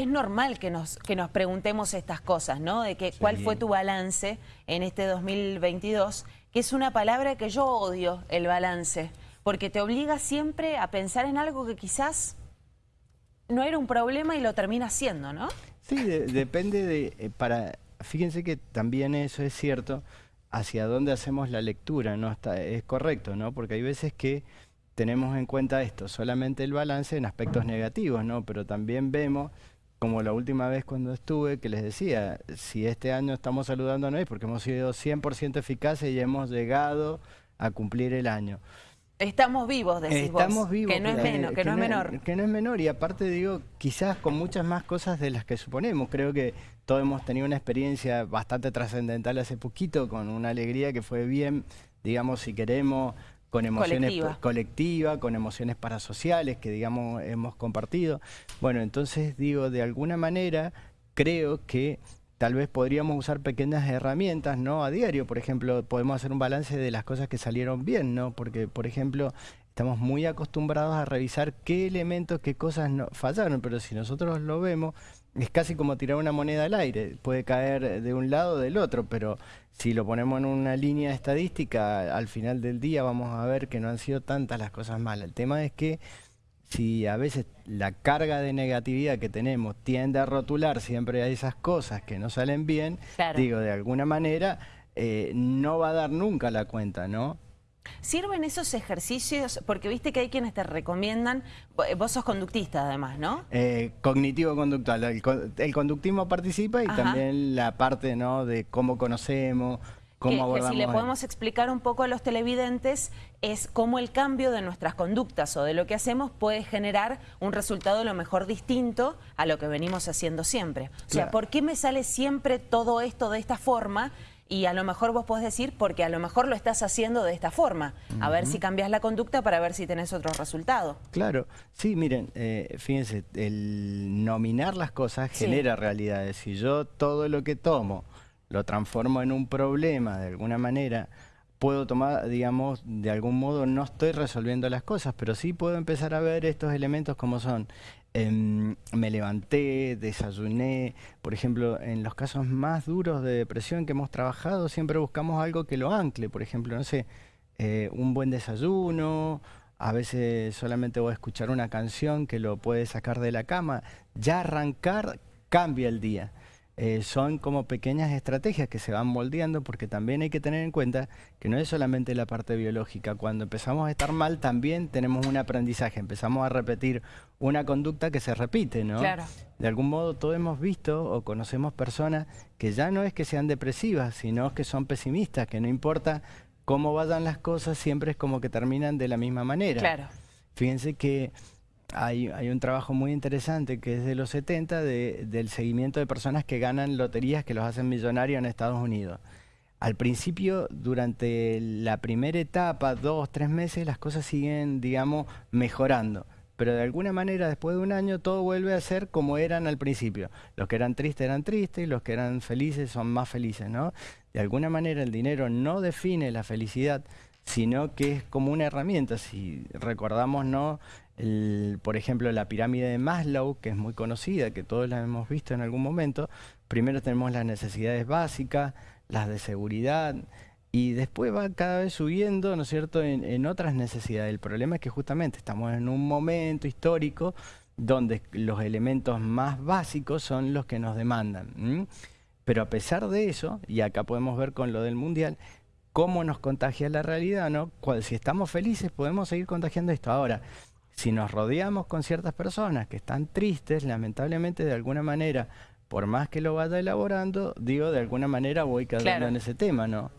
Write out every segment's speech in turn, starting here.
es normal que nos, que nos preguntemos estas cosas, ¿no? De que cuál fue tu balance en este 2022, que es una palabra que yo odio, el balance, porque te obliga siempre a pensar en algo que quizás no era un problema y lo termina siendo, ¿no? Sí, depende de... Eh, para Fíjense que también eso es cierto, hacia dónde hacemos la lectura, ¿no? Está, es correcto, ¿no? Porque hay veces que tenemos en cuenta esto, solamente el balance en aspectos negativos, ¿no? Pero también vemos, como la última vez cuando estuve, que les decía, si este año estamos saludando a es porque hemos sido 100% eficaces y hemos llegado a cumplir el año. Estamos vivos, decís Estamos vivos. Que no, es, menos, que, no, es menor. Que no es menor y aparte digo, quizás con muchas más cosas de las que suponemos. Creo que todos hemos tenido una experiencia bastante trascendental hace poquito, con una alegría que fue bien, digamos, si queremos, con emociones colectivas, con emociones parasociales que, digamos, hemos compartido. Bueno, entonces digo, de alguna manera creo que tal vez podríamos usar pequeñas herramientas, ¿no? A diario, por ejemplo, podemos hacer un balance de las cosas que salieron bien, ¿no? Porque, por ejemplo, estamos muy acostumbrados a revisar qué elementos, qué cosas no, fallaron, pero si nosotros lo vemos, es casi como tirar una moneda al aire, puede caer de un lado o del otro, pero si lo ponemos en una línea estadística, al final del día vamos a ver que no han sido tantas las cosas malas. El tema es que si a veces la carga de negatividad que tenemos tiende a rotular siempre a esas cosas que no salen bien, digo, de alguna manera eh, no va a dar nunca la cuenta, ¿no? ¿Sirven esos ejercicios? Porque viste que hay quienes te recomiendan, vos sos conductista además, ¿no? Eh, Cognitivo-conductual, el, conductismo participa y también la parte ¿no? de cómo conocemos, cómo abordamos... Que si le podemos explicar un poco a los televidentes es cómo el cambio de nuestras conductas o de lo que hacemos puede generar un resultado a lo mejor distinto a lo que venimos haciendo siempre. O sea, ¿por qué me sale siempre todo esto de esta forma y a lo mejor vos podés decir porque a lo mejor lo estás haciendo de esta forma, a ver si cambias la conducta para ver si tenés otro resultado. Claro, sí, miren, eh, fíjense, el nominar las cosas genera realidades. Si yo todo lo que tomo lo transformo en un problema de alguna manera, puedo tomar, digamos, de algún modo no estoy resolviendo las cosas, pero sí puedo empezar a ver estos elementos como son. Em, me levanté, desayuné, por ejemplo, en los casos más duros de depresión que hemos trabajado, siempre buscamos algo que lo ancle, por ejemplo, no sé, eh, un buen desayuno, a veces solamente voy a escuchar una canción que lo puede sacar de la cama, ya arrancar cambia el día. Eh, son como pequeñas estrategias que se van moldeando porque también hay que tener en cuenta que no es solamente la parte biológica. Cuando empezamos a estar mal también tenemos un aprendizaje, empezamos a repetir una conducta que se repite, ¿no? Claro. De algún modo todos hemos visto o conocemos personas que ya no es que sean depresivas, sino que son pesimistas, que no importa cómo vayan las cosas, siempre es como que terminan de la misma manera. Claro. Fíjense que hay, un trabajo muy interesante que es de los 70 del seguimiento de personas que ganan loterías que los hacen millonarios en Estados Unidos. Al principio, durante la primera etapa, dos, tres meses, las cosas siguen, digamos, mejorando. Pero de alguna manera, después de un año, todo vuelve a ser como eran al principio. Los que eran tristes eran tristes y los que eran felices son más felices, ¿no? De alguna manera, el dinero no define la felicidad, sino que es como una herramienta. Si recordamos, ¿no? Por ejemplo, la pirámide de Maslow, que es muy conocida, que todos la hemos visto en algún momento, primero tenemos las necesidades básicas, las de seguridad, y después va cada vez subiendo, ¿no es cierto?, en, otras necesidades. El problema es que justamente estamos en un momento histórico donde los elementos más básicos son los que nos demandan. Pero a pesar de eso, y acá podemos ver con lo del Mundial, cómo nos contagia la realidad, ¿no? si estamos felices podemos seguir contagiando esto. Ahora, si nos rodeamos con ciertas personas que están tristes, lamentablemente de alguna manera, por más que lo vaya elaborando, digo, de alguna manera voy quedando en ese tema, ¿no?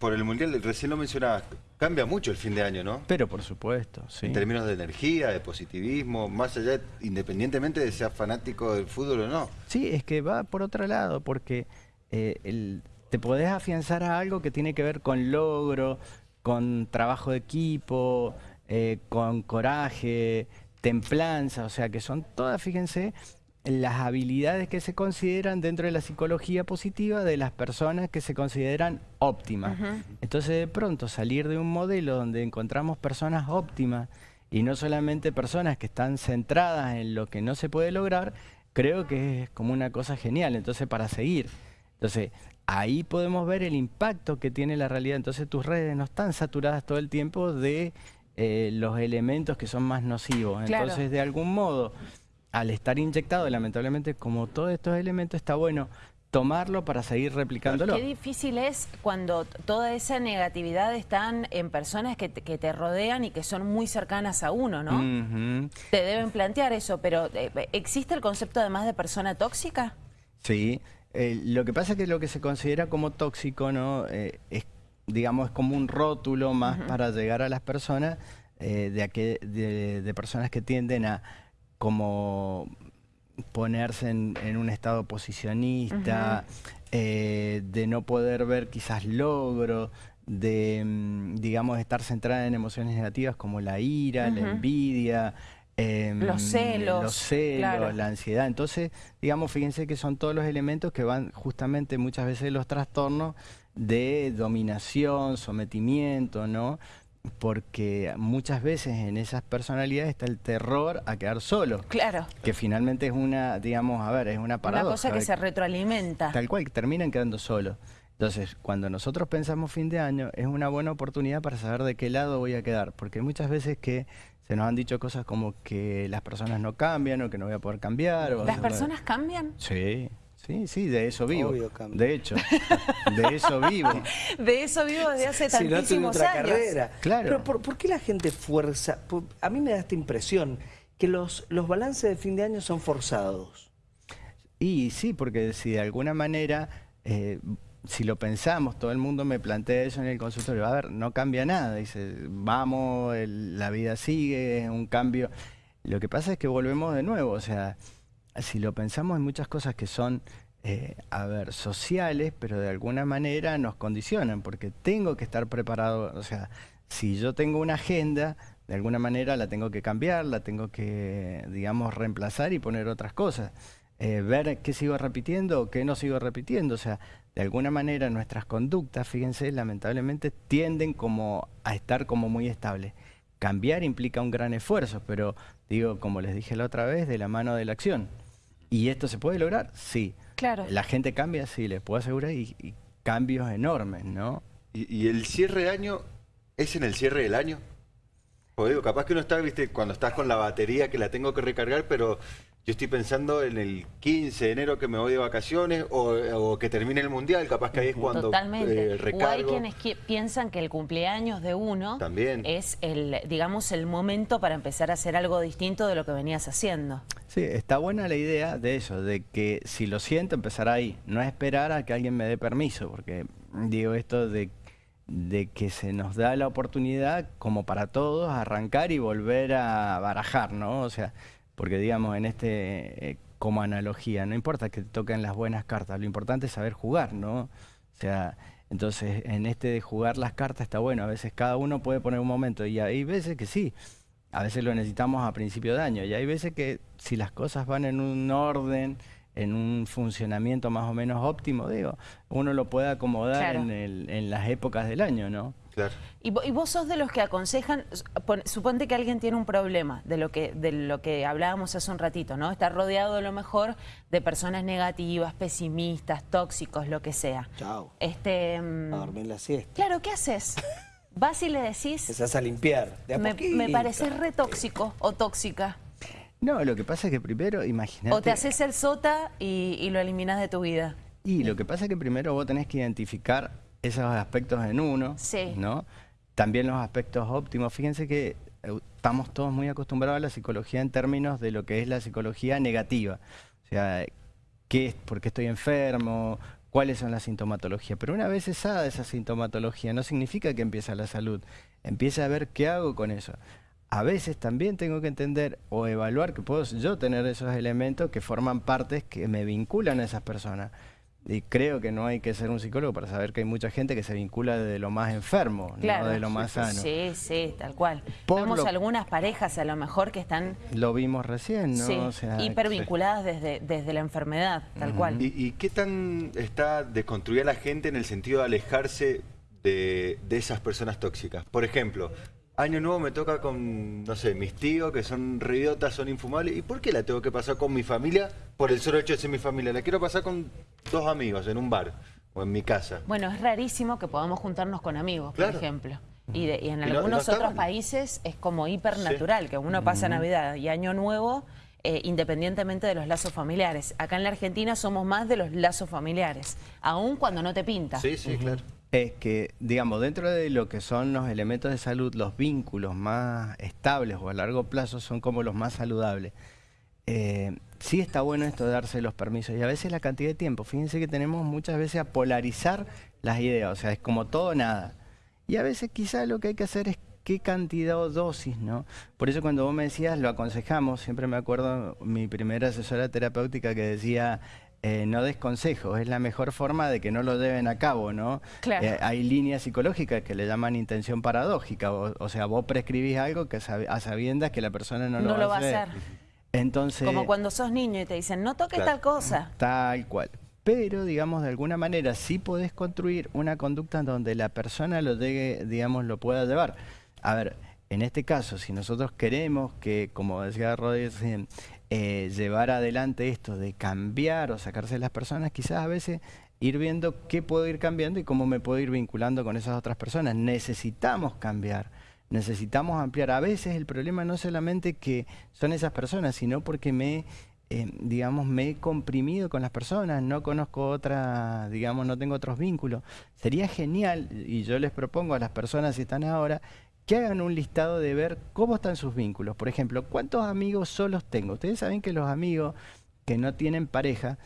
por el Mundial, recién lo mencionabas, cambia mucho el fin de año, ¿no? Pero por supuesto, sí. En términos de energía, de positivismo, más allá, independientemente de ser fanático del fútbol o no. Sí, es que va por otro lado, porque eh, te podés afianzar a algo que tiene que ver con logro, con trabajo de equipo, eh, con coraje, templanza, o sea que son todas, fíjense, las habilidades que se consideran dentro de la psicología positiva de las personas que se consideran óptimas. Entonces de pronto salir de un modelo donde encontramos personas óptimas y no solamente personas que están centradas en lo que no se puede lograr, creo que es como una cosa genial, entonces para seguir. Entonces, ahí podemos ver el impacto que tiene la realidad. Entonces tus redes no están saturadas todo el tiempo de eh, los elementos que son más nocivos. Entonces, de algún modo, al estar inyectado, lamentablemente, como todos estos elementos, está bueno tomarlo para seguir replicándolo. Qué difícil es cuando toda esa negatividad están en personas que te, rodean y que son muy cercanas a uno, ¿no? Te deben plantear eso, pero eh, ¿existe el concepto además de persona tóxica? Sí, eh, lo que pasa es que lo que se considera como tóxico, ¿no? Eh, es, digamos, es como un rótulo más para llegar a las personas de, de personas que tienden a como ponerse en, un estado posicionista, eh, de no poder ver quizás logro, de, mm, digamos, estar centrada en emociones negativas como la ira, la envidia, em, los celos, los celos la ansiedad. Entonces, digamos, fíjense que son todos los elementos que van justamente muchas veces los trastornos de dominación, sometimiento, ¿no? porque muchas veces en esas personalidades está el terror a quedar solo. Claro. Que finalmente es una, digamos, a ver, es una paradoja. Una cosa que se retroalimenta. Tal cual, terminan quedando solos. Entonces, cuando nosotros pensamos fin de año, es una buena oportunidad para saber de qué lado voy a quedar, porque muchas veces que se nos han dicho cosas como que las personas no cambian o que no voy a poder cambiar. ¿Las personas cambian? Sí. Sí, sí, de eso vivo. de hecho, de eso vivo. De eso vivo desde hace tantísimos años. Carrera. Claro. Pero ¿por, qué la gente fuerza? A mí me da esta impresión que los, los balances de fin de año son forzados. Y sí, porque si de alguna manera, eh, si lo pensamos, todo el mundo me plantea eso en el consultorio, a ver, no cambia nada, dice, vamos, la vida sigue, es un cambio. Lo que pasa es que volvemos de nuevo, o sea, si lo pensamos, hay muchas cosas que son, eh, a ver, sociales, pero de alguna manera nos condicionan, porque tengo que estar preparado, o sea, si yo tengo una agenda, de alguna manera la tengo que cambiar, la tengo que, digamos, reemplazar y poner otras cosas. Eh, ver qué sigo repitiendo o qué no sigo repitiendo. O sea, de alguna manera nuestras conductas, fíjense, lamentablemente tienden como a estar como muy estables. Cambiar implica un gran esfuerzo, pero digo, como les dije la otra vez, de la mano de la acción. ¿Y esto se puede lograr? Sí. Claro. La gente cambia, sí, les puedo asegurar, y, cambios enormes, ¿no? ¿Y, el cierre de año es en el cierre del año? O digo, capaz que uno está, viste, cuando estás con la batería que la tengo que recargar, pero yo estoy pensando en el 15 de enero que me voy de vacaciones o, que termine el mundial, capaz que ahí es cuando Totalmente. Eh, o hay quienes piensan que el cumpleaños de uno es el, digamos, el momento para empezar a hacer algo distinto de lo que venías haciendo. Sí, está buena la idea de eso, de que si lo siento, empezar ahí. No esperar a que alguien me dé permiso, porque digo esto de de que se nos da la oportunidad, como para todos, arrancar y volver a barajar, ¿no? O sea, porque digamos, en este, eh, como analogía, no importa que te toquen las buenas cartas, lo importante es saber jugar, ¿no? O sea, entonces en este de jugar las cartas está bueno, a veces cada uno puede poner un momento y hay veces que sí, a veces lo necesitamos a principio de año y hay veces que si las cosas van en un orden, en un funcionamiento más o menos óptimo, digo, uno lo puede acomodar en, en las épocas del año, ¿no? Y, vos sos de los que aconsejan, suponte que alguien tiene un problema, de lo que de lo que hablábamos hace un ratito, ¿no? Está rodeado de lo mejor de personas negativas, pesimistas, tóxicos, lo que sea. Chao. Este, mm, a dormir la siesta. Claro, ¿qué haces? Vas y le decís... Empezás a limpiar, me, me parece re tóxico o tóxica. No, lo que pasa es que primero, imagínate... O te haces el sota y, y lo eliminas de tu vida. Y lo que pasa es que primero vos tenés que identificar esos aspectos en uno, ¿no? También los aspectos óptimos. Fíjense que eh, estamos todos muy acostumbrados a la psicología en términos de lo que es la psicología negativa. O sea, ¿qué, ¿por qué estoy enfermo? ¿Cuáles son las sintomatologías? Pero una vez cesada esa sintomatología, no significa que empieza la salud. Empieza a ver qué hago con eso. A veces también tengo que entender o evaluar que puedo yo tener esos elementos que forman partes que me vinculan a esas personas. Y creo que no hay que ser un psicólogo para saber que hay mucha gente que se vincula de lo más enfermo, no de lo más sano. Sí, sí, tal cual. Vemos algunas parejas a lo mejor que están... Lo vimos recién, ¿no? Sí, o sea, hipervinculadas desde, desde la enfermedad, tal cual. ¿Y, qué tan está desconstruida la gente en el sentido de alejarse de, de esas personas tóxicas? Por ejemplo, Año nuevo me toca con, no sé, mis tíos que son idiotas, son infumables. ¿Y por qué la tengo que pasar con mi familia? por el solo hecho de ser mi familia. La quiero pasar con dos amigos en un bar o en mi casa. Bueno, es rarísimo que podamos juntarnos con amigos, por ejemplo. Y, en Y no- algunos no otros países es como hipernatural, que uno pasa Navidad y Año Nuevo eh, independientemente de los lazos familiares. Acá en la Argentina somos más de los lazos familiares, aun cuando no te pinta. Sí, sí, claro. Es que, digamos, dentro de lo que son los elementos de salud, los vínculos más estables o a largo plazo son como los más saludables. Eh, sí está bueno esto de darse los permisos y a veces la cantidad de tiempo. Fíjense que tenemos muchas veces a polarizar las ideas, o sea, es como todo nada. Y a veces quizá lo que hay que hacer es qué cantidad o dosis, ¿no? Por eso cuando vos me decías, lo aconsejamos, siempre me acuerdo mi primera asesora terapéutica que decía, eh, no des consejos, es la mejor forma de que no lo lleven a cabo, ¿no? Claro. Eh, hay líneas psicológicas que le llaman intención paradójica, o, o sea, vos prescribís algo que sab- a sabiendas que la persona no, No lo va a hacer. Entonces, Como cuando sos niño y te dicen, no toques Claro. tal cosa. Tal cual. Pero, digamos, de alguna manera sí podés construir una conducta en donde la persona lo llegue, digamos, lo pueda llevar. A ver, en este caso, si nosotros queremos que, como decía Rodríguez, eh, llevar adelante esto de cambiar o sacarse de las personas, quizás a veces ir viendo qué puedo ir cambiando y cómo me puedo ir vinculando con esas otras personas. Necesitamos cambiar. Necesitamos ampliar. A veces el problema no solamente que son esas personas, sino porque me, eh, digamos, me he comprimido con las personas, no conozco otra, digamos, no tengo otros vínculos. Sería genial, y yo les propongo a las personas si están ahora, que hagan un listado de ver cómo están sus vínculos. Por ejemplo, ¿cuántos amigos solos tengo? Ustedes saben que los amigos que no tienen pareja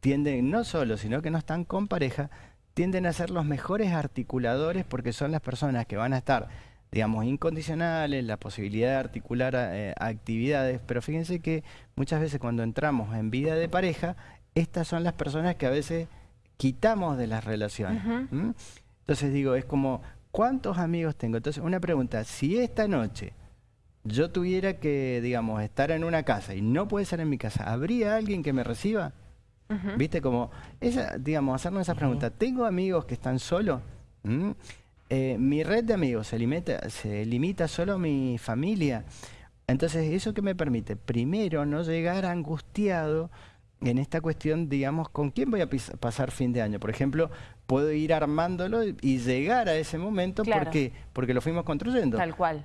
tienden, no solo, sino que no están con pareja, tienden a ser los mejores articuladores porque son las personas que van a estar, digamos, incondicionales, la posibilidad de articular eh, actividades, pero fíjense que muchas veces cuando entramos en vida de pareja, estas son las personas que a veces quitamos de las relaciones. Entonces digo, es como, ¿cuántos amigos tengo? Entonces, una pregunta, si esta noche yo tuviera que, digamos, estar en una casa y no puede ser en mi casa, ¿habría alguien que me reciba? ¿Viste? Como, esa, digamos, hacernos esa pregunta. ¿Tengo amigos que están solos? ¿Mm? Eh, ¿Mi red de amigos se limita, se limita solo a mi familia? Entonces, ¿eso que me permite? Primero, no llegar angustiado en esta cuestión, digamos, ¿con quién voy a pasar fin de año? Por ejemplo, puedo ir armándolo y y llegar a ese momento Claro. porque, porque lo fuimos construyendo. Tal cual.